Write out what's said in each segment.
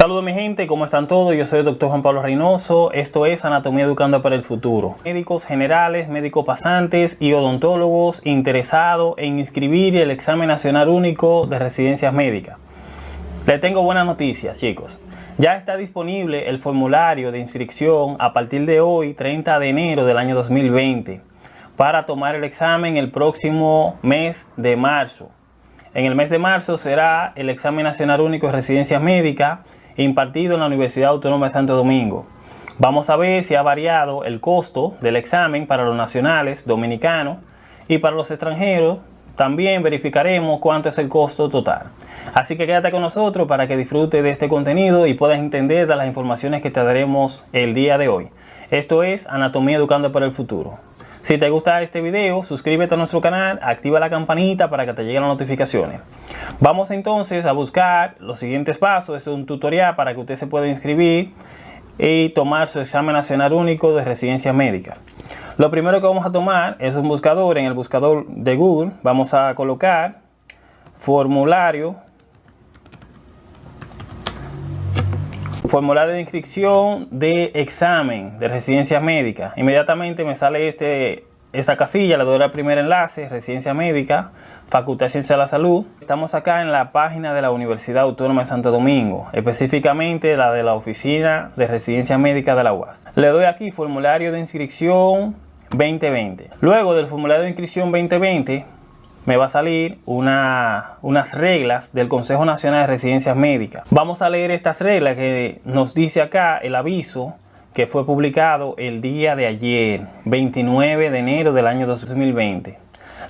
Saludos mi gente, ¿cómo están todos? Yo soy el doctor Juan Pablo Reynoso, esto es Anatomía Educando para el Futuro. Médicos generales, médicos pasantes y odontólogos interesados en inscribir el examen nacional único de residencias médicas. Les tengo buenas noticias chicos. Ya está disponible el formulario de inscripción a partir de hoy, 30 de enero del año 2020, para tomar el examen el próximo mes de marzo. En el mes de marzo será el examen nacional único de residencias médicas impartido en la Universidad Autónoma de Santo Domingo. Vamos a ver si ha variado el costo del examen para los nacionales dominicanos y para los extranjeros también verificaremos cuánto es el costo total. Así que quédate con nosotros para que disfrutes de este contenido y puedas entender de las informaciones que te daremos el día de hoy. Esto es Anatomía Educando para el Futuro. Si te gusta este video, suscríbete a nuestro canal, activa la campanita para que te lleguen las notificaciones. Vamos entonces a buscar los siguientes pasos. Es un tutorial para que usted se pueda inscribir y tomar su examen nacional único de residencia médica. Lo primero que vamos a tomar es un buscador. En el buscador de Google vamos a colocar formulario formulario de inscripción de examen de residencia médica. Inmediatamente me sale este, esta casilla, le doy al primer enlace, residencia médica, Facultad de Ciencia de la Salud. Estamos acá en la página de la Universidad Autónoma de Santo Domingo, específicamente la de la Oficina de Residencia Médica de la UAS. Le doy aquí formulario de inscripción 2020. Luego del formulario de inscripción 2020, me va a salir una, unas reglas del Consejo Nacional de Residencias Médicas. Vamos a leer estas reglas que nos dice acá el aviso que fue publicado el día de ayer, 29 de enero del año 2020.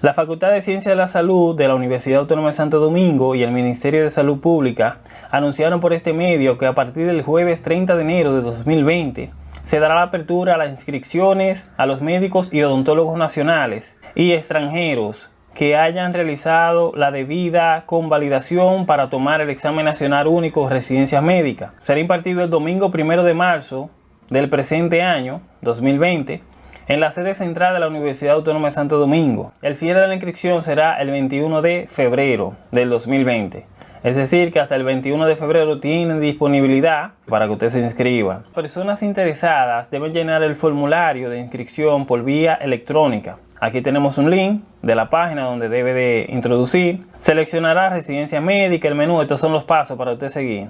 La Facultad de Ciencias de la Salud de la Universidad Autónoma de Santo Domingo y el Ministerio de Salud Pública anunciaron por este medio que a partir del jueves 30 de enero de 2020 se dará la apertura a las inscripciones a los médicos y odontólogos nacionales y extranjeros que hayan realizado la debida convalidación para tomar el examen nacional único de residencia médica. Será impartido el domingo primero de marzo del presente año, 2020, en la sede central de la Universidad Autónoma de Santo Domingo. El cierre de la inscripción será el 21 de febrero del 2020. Es decir, que hasta el 21 de febrero tienen disponibilidad para que usted se inscriba. Personas interesadas deben llenar el formulario de inscripción por vía electrónica Aquí tenemos un link de la página donde debe de introducir. Seleccionará residencia médica, el menú, estos son los pasos para usted seguir.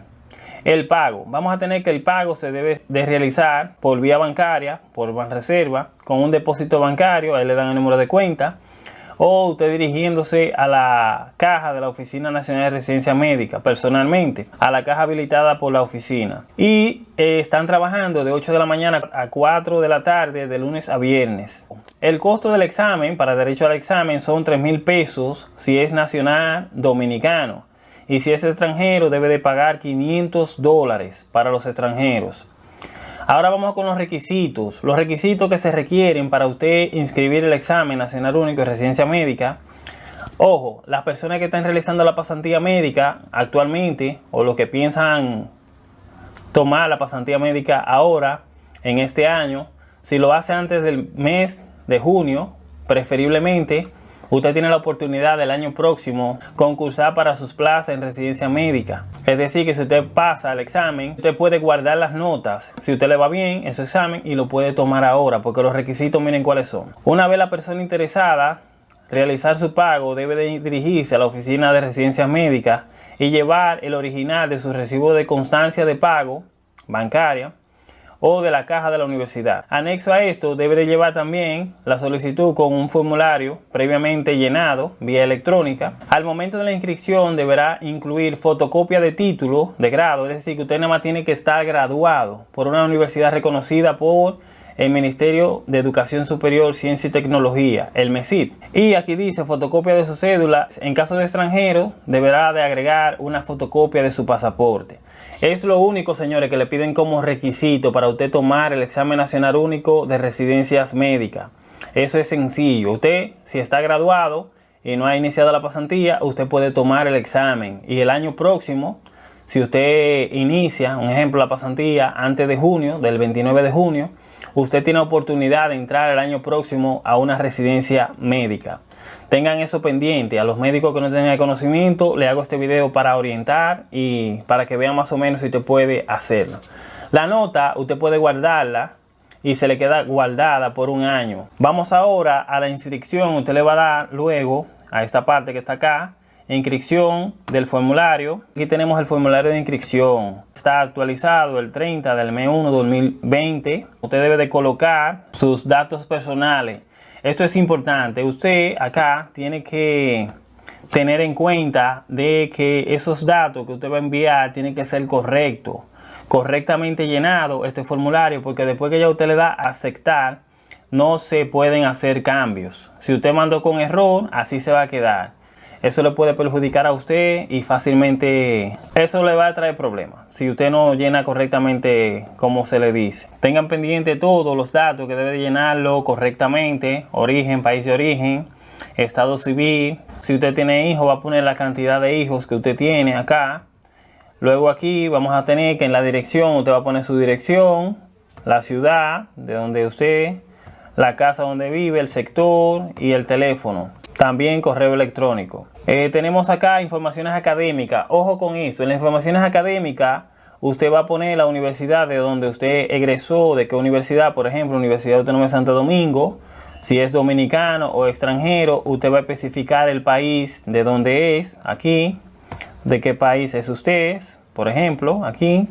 El pago. Vamos a tener que el pago se debe de realizar por vía bancaria, por reserva, con un depósito bancario, ahí le dan el número de cuenta o usted dirigiéndose a la caja de la Oficina Nacional de Residencia Médica personalmente, a la caja habilitada por la oficina. Y eh, están trabajando de 8 de la mañana a 4 de la tarde de lunes a viernes. El costo del examen para derecho al examen son 3 mil pesos si es nacional dominicano. Y si es extranjero debe de pagar 500 dólares para los extranjeros. Ahora vamos con los requisitos. Los requisitos que se requieren para usted inscribir el examen nacional único de residencia médica. Ojo, las personas que están realizando la pasantía médica actualmente o los que piensan tomar la pasantía médica ahora, en este año, si lo hace antes del mes de junio, preferiblemente, usted tiene la oportunidad del año próximo concursar para sus plazas en residencia médica. Es decir, que si usted pasa el examen, usted puede guardar las notas, si usted le va bien en su examen y lo puede tomar ahora, porque los requisitos miren cuáles son. Una vez la persona interesada realizar su pago, debe de dirigirse a la oficina de residencia médica y llevar el original de su recibo de constancia de pago bancaria o de la caja de la universidad. Anexo a esto debe llevar también la solicitud con un formulario previamente llenado vía electrónica. Al momento de la inscripción deberá incluir fotocopia de título de grado, es decir que usted nada más tiene que estar graduado por una universidad reconocida por el Ministerio de Educación Superior, Ciencia y Tecnología, el MESIT. Y aquí dice fotocopia de su cédula. En caso de extranjero, deberá de agregar una fotocopia de su pasaporte. Es lo único, señores, que le piden como requisito para usted tomar el examen nacional único de residencias médicas. Eso es sencillo. Usted, si está graduado y no ha iniciado la pasantía, usted puede tomar el examen. Y el año próximo, si usted inicia, un ejemplo, la pasantía antes de junio, del 29 de junio, usted tiene oportunidad de entrar el año próximo a una residencia médica. tengan eso pendiente. A los médicos que no tienen conocimiento, le hago este video para orientar y para que vean más o menos si usted puede hacerlo. La nota, usted puede guardarla y se le queda guardada por un año. Vamos ahora a la inscripción. Usted le va a dar luego a esta parte que está acá inscripción del formulario. Aquí tenemos el formulario de inscripción. Está actualizado el 30 del mes 1 2020. Usted debe de colocar sus datos personales. Esto es importante. Usted acá tiene que tener en cuenta de que esos datos que usted va a enviar tienen que ser correctos. Correctamente llenado este formulario porque después que ya usted le da aceptar no se pueden hacer cambios. Si usted mandó con error, así se va a quedar. Eso le puede perjudicar a usted y fácilmente eso le va a traer problemas. Si usted no llena correctamente como se le dice. Tengan pendiente todos los datos que debe llenarlo correctamente. Origen, país de origen, estado civil. Si usted tiene hijos va a poner la cantidad de hijos que usted tiene acá. Luego aquí vamos a tener que en la dirección usted va a poner su dirección, la ciudad de donde usted, la casa donde vive, el sector y el teléfono. También correo electrónico. Eh, tenemos acá informaciones académicas. Ojo con eso. En las informaciones académicas usted va a poner la universidad de donde usted egresó, de qué universidad, por ejemplo, Universidad Autónoma de Santo Domingo. Si es dominicano o extranjero, usted va a especificar el país de donde es, aquí, de qué país es usted, por ejemplo, aquí.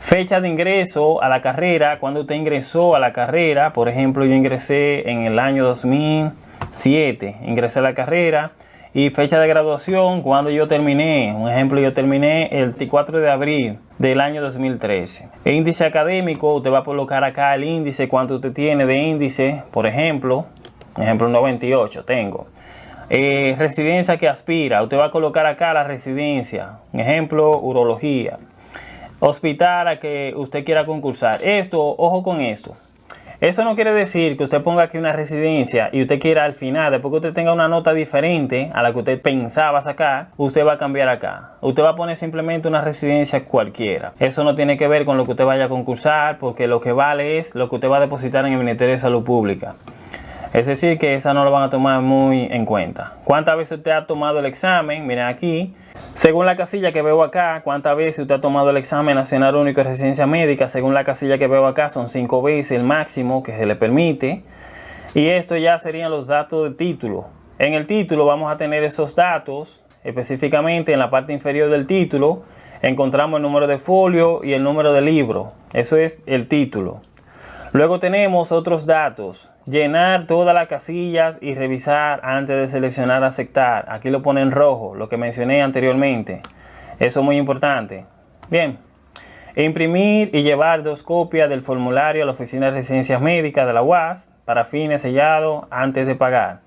Fecha de ingreso a la carrera, cuando usted ingresó a la carrera, por ejemplo, yo ingresé en el año 2000. 7. Ingresé a la carrera y fecha de graduación cuando yo terminé. Un ejemplo, yo terminé el 24 de abril del año 2013. El índice académico, usted va a colocar acá el índice, cuánto usted tiene de índice, por ejemplo, ejemplo 98 tengo. Eh, residencia que aspira, usted va a colocar acá la residencia, ejemplo, urología. Hospital a que usted quiera concursar. Esto, ojo con esto. Eso no quiere decir que usted ponga aquí una residencia y usted quiera al final, después que usted tenga una nota diferente a la que usted pensaba sacar, usted va a cambiar acá. Usted va a poner simplemente una residencia cualquiera. Eso no tiene que ver con lo que usted vaya a concursar, porque lo que vale es lo que usted va a depositar en el Ministerio de Salud Pública. Es decir, que esa no lo van a tomar muy en cuenta. ¿Cuántas veces usted ha tomado el examen? Miren aquí. Según la casilla que veo acá, ¿cuántas veces usted ha tomado el examen nacional único de residencia médica? Según la casilla que veo acá, son cinco veces el máximo que se le permite. Y esto ya serían los datos del título. En el título vamos a tener esos datos, específicamente en la parte inferior del título, encontramos el número de folio y el número de libro. Eso es el título. Luego tenemos otros datos. Llenar todas las casillas y revisar antes de seleccionar aceptar. Aquí lo pone en rojo, lo que mencioné anteriormente. Eso es muy importante. Bien. Imprimir y llevar dos copias del formulario a la Oficina de Residencias Médicas de la UAS para fines sellados antes de pagar.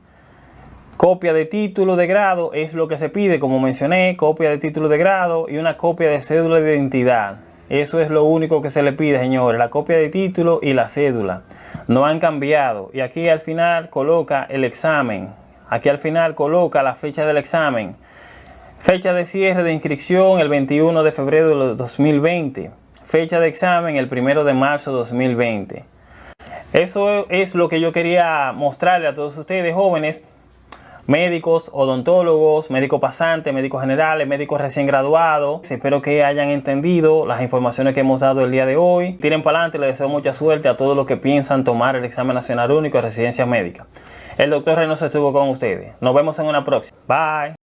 Copia de título de grado es lo que se pide, como mencioné, copia de título de grado y una copia de cédula de identidad. Eso es lo único que se le pide, señores, la copia de título y la cédula. No han cambiado. Y aquí al final coloca el examen. Aquí al final coloca la fecha del examen. Fecha de cierre de inscripción el 21 de febrero de 2020. Fecha de examen el 1 de marzo de 2020. Eso es lo que yo quería mostrarle a todos ustedes jóvenes médicos, odontólogos, médicos pasantes, médicos generales, médicos recién graduados. Espero que hayan entendido las informaciones que hemos dado el día de hoy. Tiren para adelante, les deseo mucha suerte a todos los que piensan tomar el examen nacional único de residencia médica. El doctor Reynoso estuvo con ustedes. Nos vemos en una próxima. Bye.